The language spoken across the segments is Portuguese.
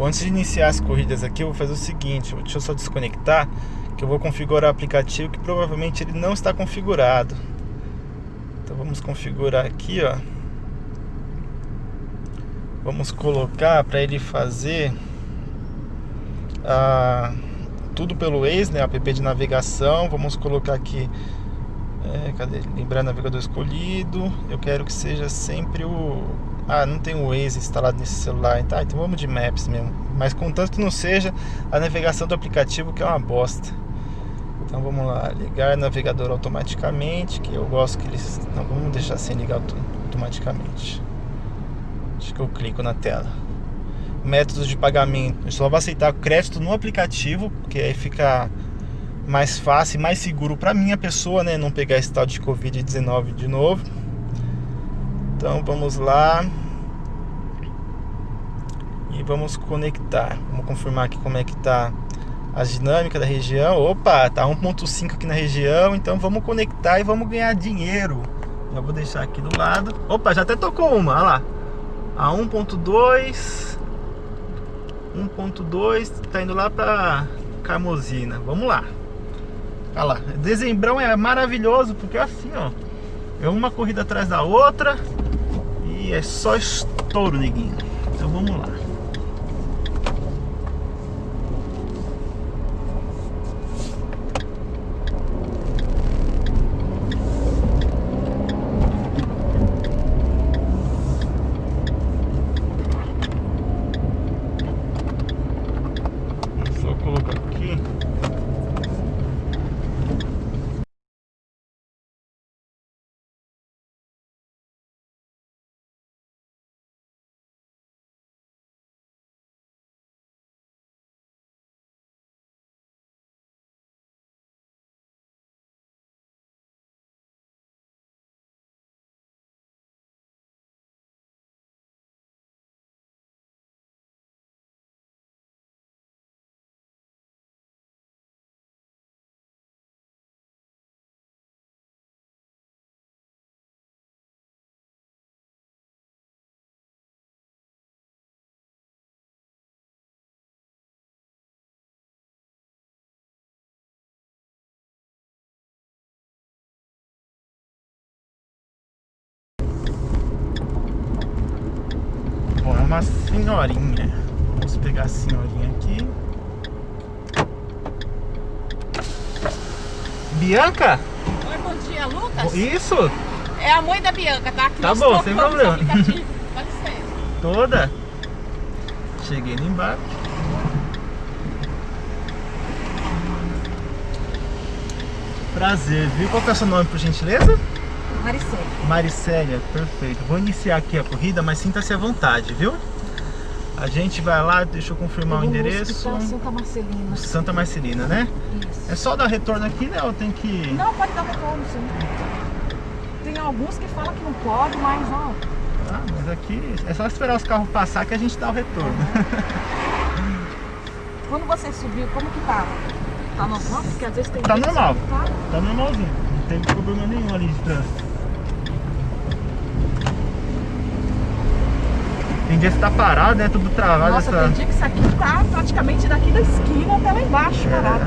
Antes de iniciar as corridas aqui, eu vou fazer o seguinte, deixa eu só desconectar, que eu vou configurar o aplicativo que provavelmente ele não está configurado. Então vamos configurar aqui, ó. Vamos colocar para ele fazer ah, tudo pelo Waze, né? App de navegação. Vamos colocar aqui, é, cadê? Lembrar navegador escolhido. Eu quero que seja sempre o ah, não tem o Waze instalado nesse celular. Tá, então vamos de Maps mesmo. Mas contanto que não seja a navegação do aplicativo, que é uma bosta. Então vamos lá, ligar navegador automaticamente, que eu gosto que eles... Não, vamos deixar sem ligar automaticamente. Acho que eu clico na tela. Métodos de pagamento. Eu só vou aceitar crédito no aplicativo, porque aí fica mais fácil e mais seguro para minha pessoa, né? Não pegar esse tal de Covid-19 de novo. Então vamos lá. E vamos conectar. Vamos confirmar aqui como é que tá a dinâmica da região. Opa, tá 1.5 aqui na região, então vamos conectar e vamos ganhar dinheiro. Já vou deixar aqui do lado. Opa, já até tocou uma, olha lá. A 1.2 1.2 tá indo lá para Carmozina. Vamos lá. Olha lá. Dezembrão é maravilhoso porque é assim, ó. É uma corrida atrás da outra e é só estouro, neguinho. Então vamos lá. Uma senhorinha. Vamos pegar a senhorinha aqui. Bianca? Oi, bom dia, Lucas. Isso? É a mãe da Bianca, tá? Que tá bom, sem problema. Toda? Cheguei no embarque. Prazer, viu? Qual que é o seu nome, por gentileza? Maricélia. Maricélia, perfeito. Vou iniciar aqui a corrida, mas sinta-se à vontade, viu? A gente vai lá, deixa eu confirmar eu o endereço. Santa Marcelina. Santa Marcelina, né? Isso. É só dar retorno aqui, né? Ou tem que... Não, pode dar retorno, sim. Tem alguns que falam que não pode, mas ó... Ah, mas aqui é só esperar os carros passar que a gente dá o retorno. Quando você subiu, como que tá? Tá normal? Porque às vezes tem... Tá normal. Tá? tá normalzinho. Não teve problema nenhum ali de trânsito. Tem dia que tá parado, né? Tudo travado. Nossa, essa... tem dia que isso aqui tá praticamente daqui da esquina até lá embaixo, é. parado.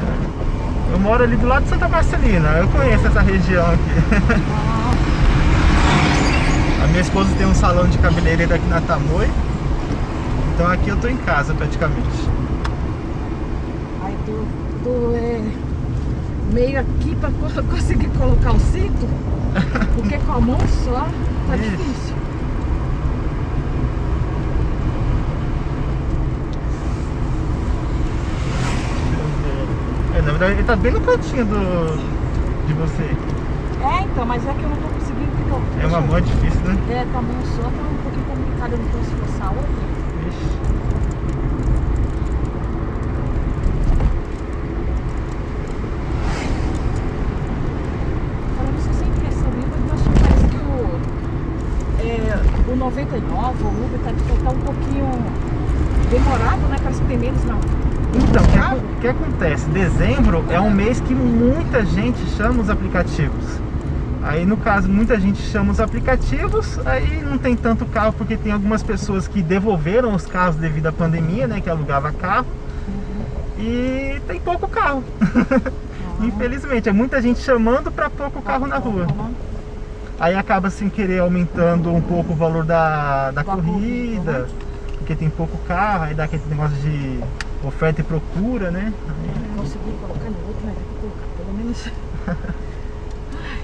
Eu moro ali do lado de Santa Marcelina, eu conheço essa região aqui. Ah. A minha esposa tem um salão de cabeleireiro aqui na Tamoio. Então aqui eu tô em casa praticamente. Aí tô, tô é, meio aqui pra conseguir colocar o cinto, porque com a mão só tá Isso. difícil. Na verdade ele tá bem no cantinho do, de você. É, então, mas é que eu não tô conseguindo eu, É uma mão difícil, né? É, com a mão só tá um pouquinho complicado, eu não posso forçar a outra. Que o, é, o 99, o Uber tá, tá um pouquinho demorado, né? Que tem menos não então, o que, ah. que, acontece? Dezembro é um mês que muita gente chama os aplicativos. Aí no caso, muita gente chama os aplicativos, aí não tem tanto carro porque tem algumas pessoas que devolveram os carros devido à pandemia, né? Que alugava carro. E tem pouco carro. Infelizmente, é muita gente chamando para pouco carro na rua. Aí acaba sem querer aumentando um pouco o valor da, da, corrida, porque tem pouco carro, aí dá aquele negócio de oferta e procura, né? Aí... Consegui colocar no outro, mas que colocar pelo menos. Ai.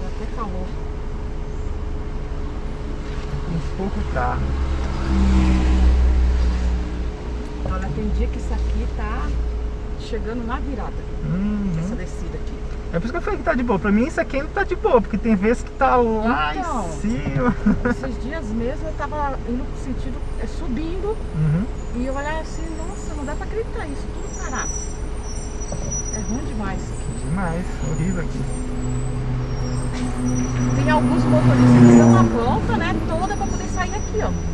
Dá até calor. Tem pouco carro. Olha, tem dia que isso aqui tá chegando na virada. Uhum. Essa descida aqui. É por isso que eu falei que tá de boa. Pra mim isso aqui ainda tá de boa, porque tem vezes que tá lá então, em cima. Esses dias mesmo eu tava indo pro sentido, é, subindo, uhum. e eu olhava assim, nossa, não dá pra acreditar isso, tudo parado. É ruim demais isso aqui. Demais, horrível aqui. Tem alguns motoristas que dão a volta, né, toda pra poder sair aqui, ó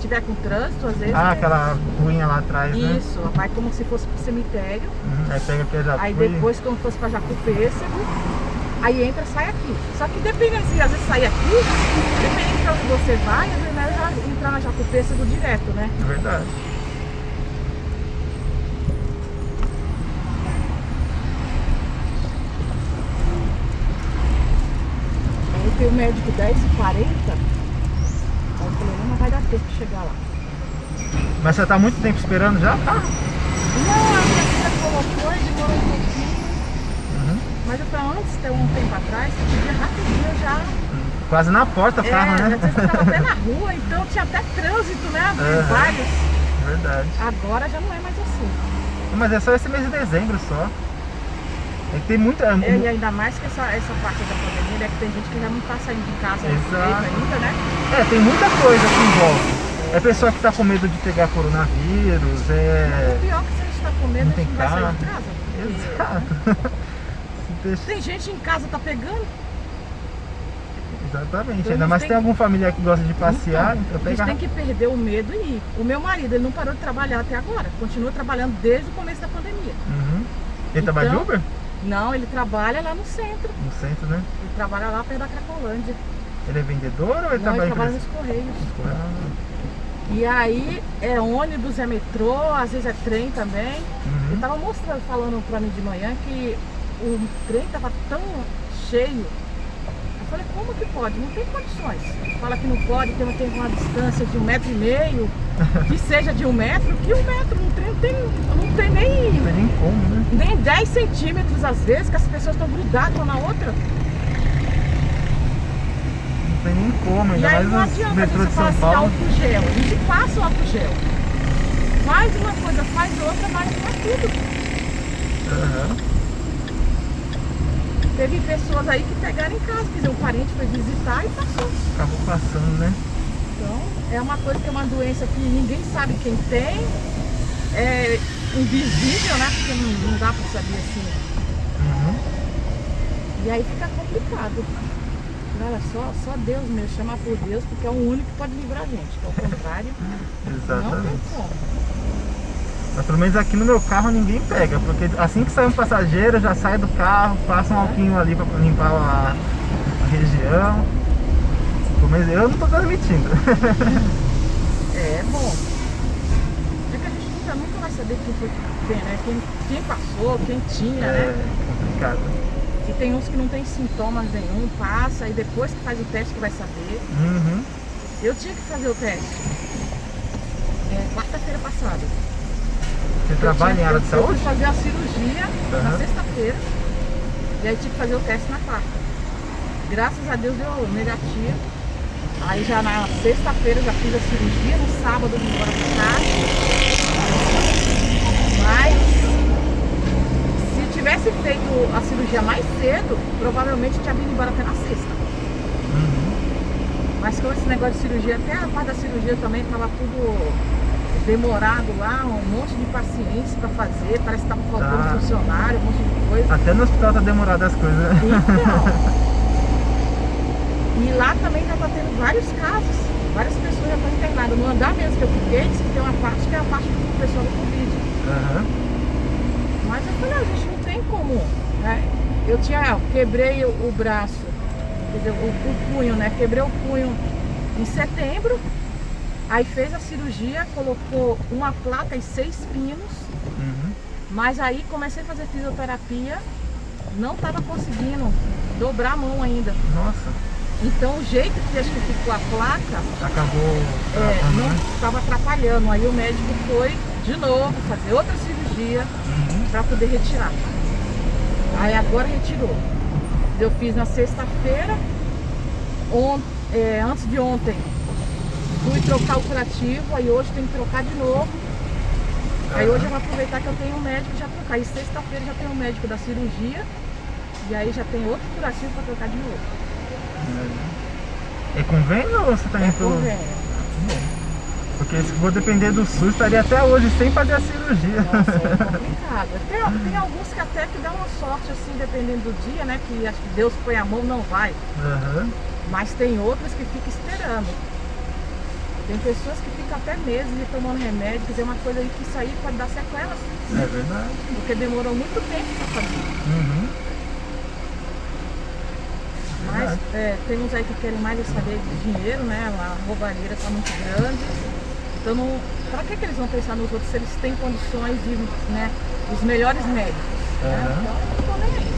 tiver com trânsito, às vezes. Ah, né? aquela ruinha lá atrás, né? Isso, vai como se fosse pro cemitério. Uhum, aí pega aqui Jacu. Aí depois, como fosse pra Jacu Pêssego, aí entra sai aqui. Só que dependendo se às vezes sai aqui, dependendo pra onde você vai, às vezes é melhor entrar na Jacu Pêssego direto, né? É verdade. Aí tem o médico 10h40 vai dar tempo de chegar lá. Mas você tá muito tempo esperando já? Tá? Não, a colocou e demorou um pouquinho. Uhum. Mas eu falei, antes, tem um tempo atrás, você podia rapidinho já. Quase na porta o é, carro, né? Você estava até na rua, então tinha até trânsito, né? Uhum. Vários. Verdade. Agora já não é mais assim. Mas é só esse mês de dezembro só. É tem muita. É, e ainda mais que essa, essa parte da pandemia, é que tem gente que já não está saindo de casa ainda, né? É, tem muita coisa que envolve. É pessoa que está com medo de pegar coronavírus, é. o pior que se a gente está com medo, não tem a gente não vai sair de casa. Exato. tem gente em casa tá pegando. Exatamente, então, ainda mais tem... tem algum familiar que gosta de passear, então, então pega... A gente tem que perder o medo e ir. O meu marido, ele não parou de trabalhar até agora, continua trabalhando desde o começo da pandemia. Uhum. Ele então, trabalha de Uber? Não, ele trabalha lá no centro. No centro, né? Ele trabalha lá perto da Cracolândia. Ele é vendedor ou ele Não, trabalha ele trabalha nos Correios. Ah. E aí é ônibus, é metrô, às vezes é trem também. Uhum. Ele tava mostrando, falando pra mim de manhã que o trem tava tão cheio falei, como que pode? Não tem condições. Fala que não pode, que não tem uma distância de um metro e meio, que seja de um metro, que um metro, não tem, não tem, não tem nem. Não tem nem como, né? Nem 10 centímetros às vezes, que as pessoas estão grudadas uma na outra. Não tem nem como, ainda e aí não adianta você falar assim, álcool gel. A gente passa o álcool gel. Faz uma coisa, faz outra, mas não é tudo. Uhum. Teve pessoas aí que pegaram em casa, quer dizer, um parente foi visitar e passou. Acabou passando, né? Então, é uma coisa que é uma doença que ninguém sabe quem tem. É invisível, né? Porque não, não dá pra saber assim. Uhum. E aí fica complicado. Cara, só, só Deus mesmo, chamar por Deus, porque é o único que pode livrar a gente. Ao contrário, Exatamente. não tem como. Mas pelo menos aqui no meu carro ninguém pega, porque assim que sai um passageiro, já sai do carro, passa um alquinho ali para limpar a, a, região. Pelo menos eu não estou transmitindo. é bom. É que a gente nunca, nunca vai saber quem foi que né? Quem, quem passou, quem tinha, é, né? É complicado. E tem uns que não tem sintomas nenhum, passa e depois que faz o teste que vai saber. Uhum. Eu tinha que fazer o teste. É, quarta-feira passada. Você trabalha em área de saúde? Eu fui fazer a cirurgia uhum. na sexta-feira. E aí tive que fazer o teste na quarta. Graças a Deus deu negativo. Aí já na sexta-feira já fiz a cirurgia, no sábado vim embora pra casa. Mas se tivesse feito a cirurgia mais cedo, provavelmente tinha vindo embora até na sexta. Uhum. Mas com esse negócio de cirurgia, até a parte da cirurgia também tava tudo demorado lá, um monte de paciência para fazer, parece que estava faltando tá. funcionário, um monte de coisa. Até no hospital tá demorado as coisas, né? Então. e lá também já tá tendo vários casos, várias pessoas já estão internadas. No andar mesmo que eu fiquei, disse que tem uma parte que é a parte do pessoal do Covid. Uhum. Mas eu falei, ah, a gente não tem como, né? eu tinha, quebrei o, o braço, quer dizer, o, o punho, né? Quebrei o punho em setembro, aí fez a cirurgia, colocou uma placa e seis pinos, uhum. mas aí comecei a fazer fisioterapia, não estava conseguindo dobrar a mão ainda. Nossa. Então o jeito que acho que ficou a placa acabou é, não estava né? atrapalhando. Aí o médico foi de novo fazer outra cirurgia uhum. para poder retirar. Aí agora retirou. Eu fiz na sexta-feira, é, antes de ontem fui trocar o curativo, aí hoje tem que trocar de novo. Aí hoje eu vou aproveitar que eu tenho um médico já trocar. E sexta-feira já tem um médico da cirurgia. E aí já tem outro curativo para trocar de novo. É convênio ou você tá indo é pelo... convênio. Porque se for depender do SUS, estaria até hoje sem fazer a cirurgia. Nossa, é complicado. Tem, tem alguns que até que dão uma sorte, assim, dependendo do dia, né? Que acho que Deus põe a mão, não vai. Uhum. Mas tem outras que ficam esperando. Tem pessoas que ficam até meses tomando remédio, quer dizer, uma coisa aí que isso aí pode dar sequelas. É verdade. Porque demorou muito tempo para fazer. Uhum. Mas é, tem uns aí que querem mais é saber de dinheiro, né? A roubalheira está muito grande. Então, não, pra que, que eles vão pensar nos outros se eles têm condições de, né, os melhores médicos? Uhum. Né? Então, não tô nem aí.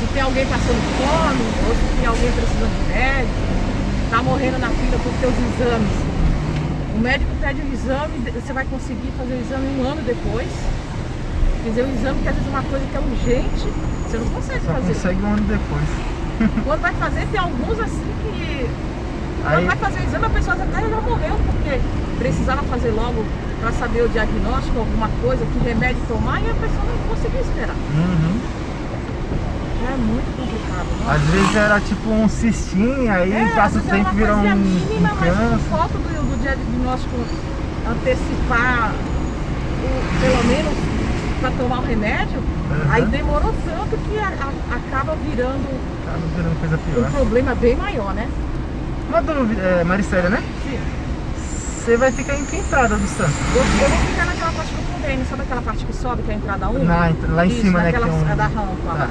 Se tem alguém passando fome, ou se tem alguém precisando de médico, tá morrendo na fila por ter os exames. O médico pede o exame, você vai conseguir fazer o exame um ano depois. Dizer, o exame que às vezes é uma coisa que é urgente, você não consegue Só fazer. consegue um ano depois. Quando vai fazer, tem alguns assim que. Aí... Quando vai fazer o exame, a pessoa até já morreu, porque precisava fazer logo para saber o diagnóstico, alguma coisa, que remédio tomar, e a pessoa não conseguia esperar. Uhum. É muito complicado. Nossa. Às vezes era tipo um cistinho, aí é, passa o tempo e vira um. Mínima, um mas por falta do, do diagnóstico antecipar o, pelo menos para tomar o remédio, uhum. aí demorou tanto que a, a, acaba virando, acaba virando coisa pior. um problema bem maior, né? Uma dúvida, é, Maricélia, né? Sim. Você vai ficar em que entrada do Santos? Eu, eu, vou ficar naquela parte do convênio, sabe aquela parte que sobe, que é a entrada 1? Na, lá em Isso, cima, né? Que um... é da rampa. Tá.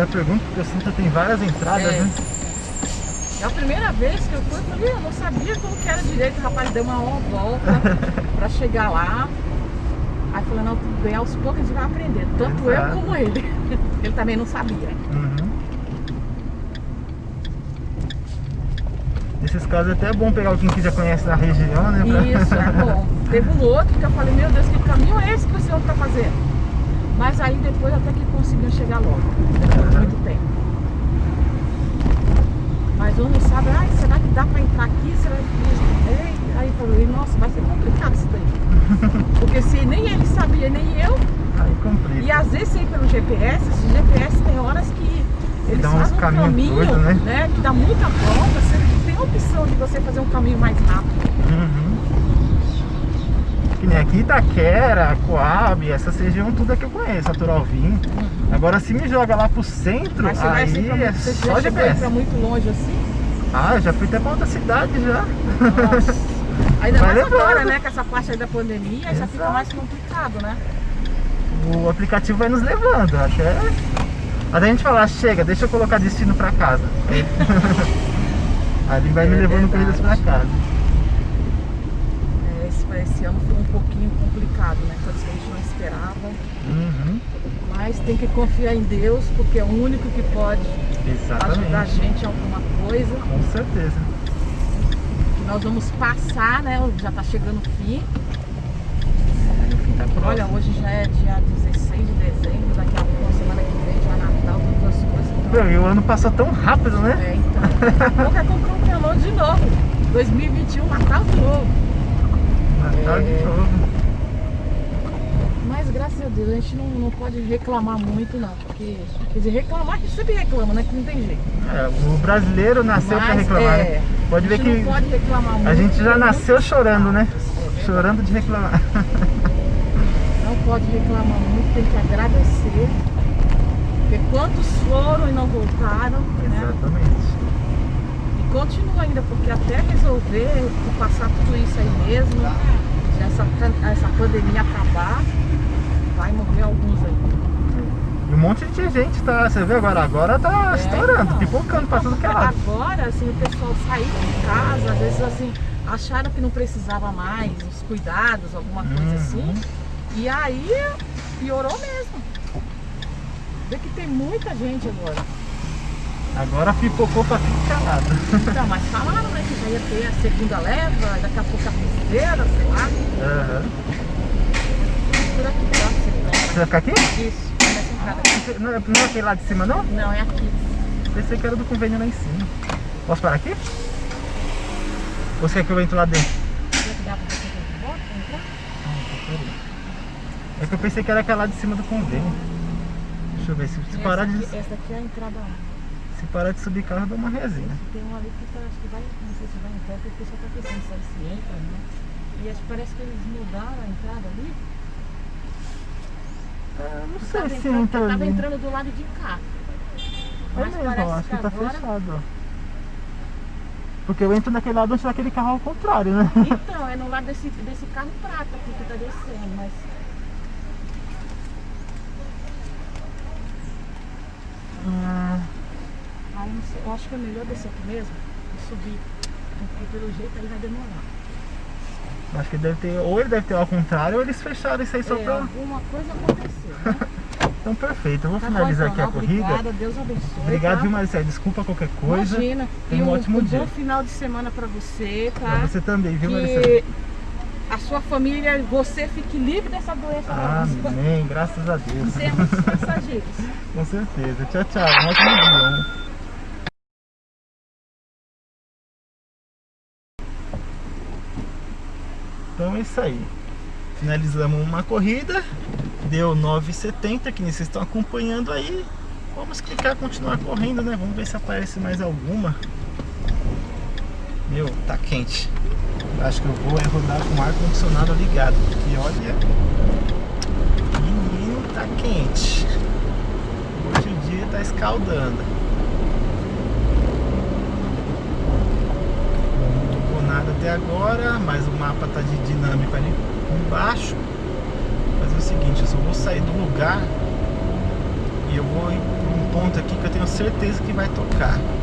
Eu já pergunto porque o Santa tem várias entradas, é. né? É a primeira vez que eu fui, eu falei, eu não sabia como que era direito, o rapaz deu uma volta pra chegar lá. Aí falou, não, bem, aos poucos a gente vai aprender, tanto Exato. eu como ele. ele também não sabia. Uhum. Nesses casos é até bom pegar alguém que já conhece a região, né? Pra... Isso, é bom. Teve um outro que eu falei, meu Deus, que caminho é esse que o senhor tá fazendo? Mas aí depois até que conseguiu chegar logo, depois de muito tempo. Mas um não sabe, ah, será que dá para entrar aqui? Será que... Aí eu falei, nossa, vai ser complicado isso daí. Porque se nem ele sabia, nem eu. Aí complica. E às vezes sem pelo GPS, esse GPS tem horas que eles fazem um caminho, doido, né? né? Que dá muita volta, você tem a opção de você fazer um caminho mais rápido. Uhum. Que nem aqui Itaquera, Coab, essa região tudo é que eu conheço, Aturalvinho. Uhum. Agora se me joga lá pro centro, aí assim pra, é você só de pra muito longe assim? Ah, já fui até pra outra cidade já. Nossa. Ainda mais agora, né? Com essa parte aí da pandemia, Exato. já fica mais complicado, né? O aplicativo vai nos levando, até. Até a gente falar, chega, deixa eu colocar destino pra casa. aí ele vai é me levando verdade. corridas pra casa. É, esse, ano foi um pouquinho complicado, né? Coisas que a gente não esperava. Uhum. Mas tem que confiar em Deus, porque é o único que pode Exatamente. ajudar a gente em alguma coisa. Com certeza. Que nós vamos passar, né? Já está chegando o fim. Tá Olha, hoje já é dia 16 de dezembro, daqui a pouco, semana que vem, já é Natal, todas as coisas. Então... Meu, e o ano passou tão rápido, né? É, então. Daqui a pouco é comprar de novo. 2021, Natal de novo. Natal de novo graças a Deus, a gente não, não pode reclamar muito não, porque, quer dizer, reclamar, gente sempre reclama, né, que não tem jeito. É, o brasileiro nasceu para reclamar, né? é, né? Pode ver que pode reclamar muito, a gente já nasceu chorando, né? É chorando de reclamar. Não pode reclamar muito, tem que agradecer, porque quantos foram e não voltaram, Exatamente. Né? Continua ainda, porque até resolver passar tudo isso aí mesmo, essa, essa pandemia acabar, vai morrer alguns aí. E um monte de gente tá, você vê agora, agora tá É, estourando, então. pipocando, passando que é lado. Agora, assim, o pessoal saiu de casa, às vezes assim, acharam que não precisava mais, os cuidados, alguma coisa Uhum. assim. E aí piorou mesmo. Vê que tem muita gente agora. Agora pipocou pra tudo que é. Então, mas falaram, né, que já ia ter a segunda leva, daqui a pouco a terceira, sei lá. Aham. Por aqui, tá? Você Você vai ficar aqui? Isso, nessa entrada aqui. Não é, não é aquele lá de cima, não? Não, é aqui. Pensei que era do convênio lá em cima. Posso parar aqui? Ou você quer que eu entre lá dentro? É que eu pensei que era aquela lá de cima do convênio. Deixa eu ver, se, se, parar, de, Essa daqui é a entrada se parar de subir carro, dou uma resinha. Tem um ali que tá, acho que vai, não sei se vai entrar, porque tá pensando se se entra, né? E acho que parece que eles mudaram a entrada ali. É, não sei se entrando, entra tava ali. entrando do lado de cá. É mesmo, acho que tá agora- fechado. Porque eu entro naquele lado onde tá aquele carro ao contrário, né? Então, é no lado desse, desse carro prata aqui que tá descendo, mas. Hum, Aí não sei, eu acho que é melhor descer aqui mesmo e subir. Porque pelo jeito aí vai demorar. acho que deve ter, ou ele deve ter ao contrário, ou eles fecharam isso aí só é, pra... alguma coisa aconteceu, né? Então perfeito, eu vou Tá finalizar bom, aqui a então, corrida. Obrigada, Deus abençoe. Obrigado, tá? viu, Maricel? Desculpa qualquer coisa. Imagina. Tenha e um ótimo um dia. bom final de semana pra você, tá? Pra você também, viu, Maricel? que a sua família, você fique livre dessa doença. maravilhosa. Amém, graças a Deus. Você é passageiros. Com certeza. Tchau, tchau. Um ótimo dia. hein? Então é isso aí. Finalizamos uma corrida. Deu 9,70 que vocês estão acompanhando aí. Vamos clicar continuar correndo, né? Vamos ver se aparece mais alguma. Meu, tá quente. Acho que eu vou é rodar com o ar condicionado ligado, porque olha, menino, tá quente. Hoje o dia tá escaldando. Não tocou nada até agora, mas o mapa tá de dinâmico ali embaixo. Fazer o seguinte, eu só vou sair do lugar e eu vou ir para um ponto aqui que eu tenho certeza que vai tocar.